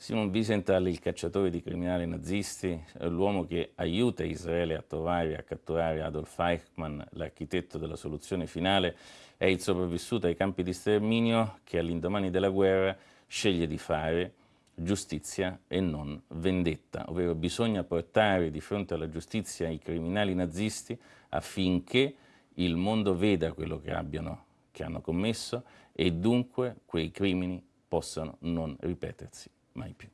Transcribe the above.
Simon Wiesenthal, il cacciatore di criminali nazisti, è l'uomo che aiuta Israele a trovare e a catturare Adolf Eichmann, l'architetto della soluzione finale, è il sopravvissuto ai campi di sterminio che all'indomani della guerra sceglie di fare giustizia e non vendetta, ovvero bisogna portare di fronte alla giustizia i criminali nazisti affinché il mondo veda quello che, abbiano, che hanno commesso e dunque quei crimini possano non ripetersi mai più.